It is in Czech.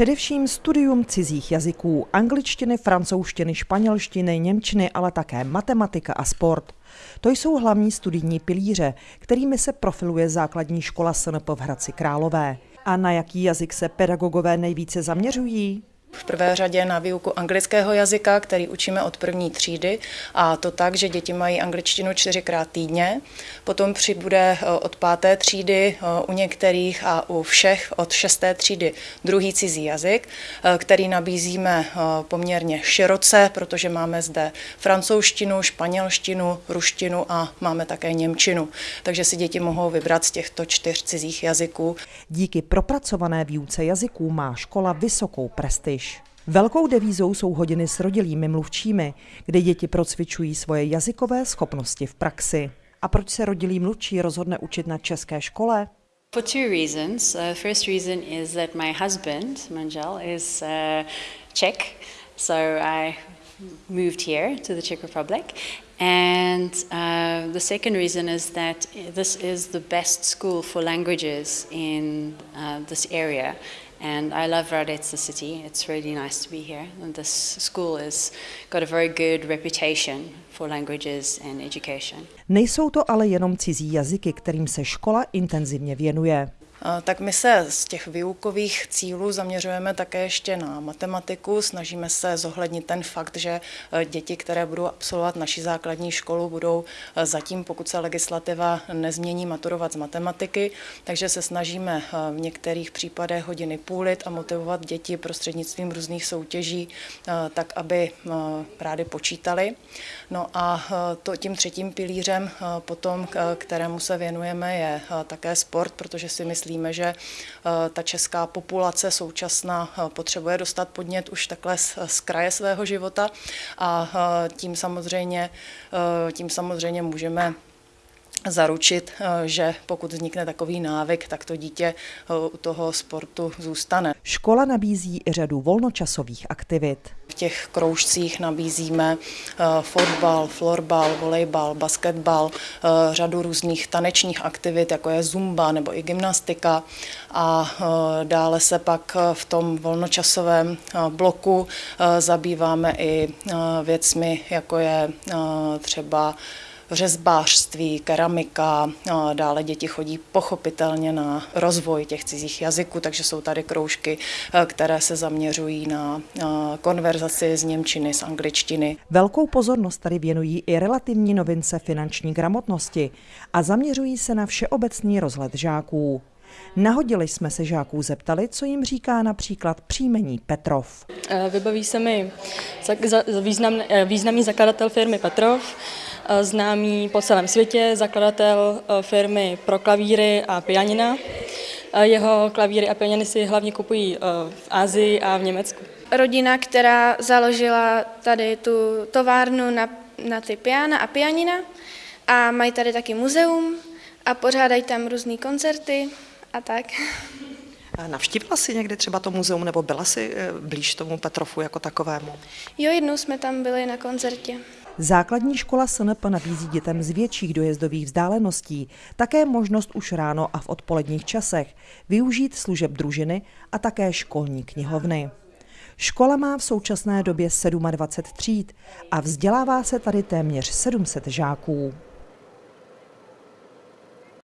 Především studium cizích jazyků, angličtiny, francouzštiny, španělštiny, němčiny, ale také matematika a sport. To jsou hlavní studijní pilíře, kterými se profiluje základní škola SNP v Hradci Králové. A na jaký jazyk se pedagogové nejvíce zaměřují? V prvé řadě na výuku anglického jazyka, který učíme od první třídy a to tak, že děti mají angličtinu čtyřikrát týdně. Potom přibude eh, od páté třídy eh, u některých a u všech od šesté třídy druhý cizí jazyk, eh, který nabízíme poměrně široce, protože máme zde francouzštinu, španělštinu, ruštinu a máme také němčinu. Takže si děti mohou vybrat z těchto čtyř cizích jazyků. Díky propracované výuce jazyků má škola vysokou prestiž. Velkou devízou jsou hodiny s rodilými mluvčími, kde děti procvičují svoje jazykové schopnosti v praxi. A proč se rodilý mluvčí rozhodne učit na české škole? For two reasons. Uh, first reason is that my husband, Manjal, is uh, Czech, so I moved here to the Czech Republic. And uh, the second reason is that this is the best school for languages in uh, this area. And I love Radec, the city. It's really nice to be here. And this school has got a very good reputation for languages and education. Nejsou to ale jenom cizí jazyky, kterým se škola intenzivně věnuje. Tak my se z těch výukových cílů zaměřujeme také ještě na matematiku. Snažíme se zohlednit ten fakt, že e, děti, které budou absolvovat naši základní školu, budou e, zatím, pokud se legislativa nezmění, maturovat z matematiky. Takže se snažíme v některých případech hodiny půlit a motivovat děti prostřednictvím různých soutěží, tak aby rádi počítali. No a to, tím třetím pilířem potom, kterému se věnujeme, je také sport, protože si myslím, myslíme, že eh, ta česká populace současná eh, potřebuje dostat podnět už takhle z, z kraje svého života a eh, tím samozřejmě, tím samozřejmě můžeme zaručit, že pokud vznikne takový návyk, tak to dítě u toho sportu zůstane. Škola nabízí i řadu volnočasových aktivit. V těch kroužcích nabízíme eh, fotbal, florbal, volejbal, basketbal, eh, řadu různých tanečních aktivit, jako je zumba nebo i gymnastika. A eh, dále se pak v tom volnočasovém bloku zabýváme i věcmi, jako je třeba řezbářství, keramika, dále děti chodí pochopitelně na rozvoj těch cizích jazyků, takže jsou tady kroužky, které se zaměřují na konverzaci z Němčiny, z angličtiny. Velkou pozornost tady věnují i relativní novince finanční gramotnosti a zaměřují se na všeobecný rozhled žáků. Nahodili jsme se žáků zeptali, co jim říká například příjmení Petrov. E, vybaví se mi významný, e, významný zakladatel firmy Petrov, známý po celém světě, zakladatel eh, firmy pro klavíry a pianina. Eh, jeho klavíry a pianiny si hlavně kupují v Asii a v Německu. Rodina, která založila tady tu továrnu na, na ty piana a pianina a mají tady taky muzeum a pořádají tam různé koncerty a tak. Navštívila jsi někdy třeba to muzeum nebo byla jsi blíž tomu Petrofu jako takovému? Jo, jednou jsme tam byli na koncertě. Základní škola SNP nabízí dětem z větších dojezdových vzdáleností také možnost už ráno a v odpoledních časech využít služeb družiny a také školní knihovny. Škola má v současné době 27 tříd a vzdělává se tady téměř 700 žáků.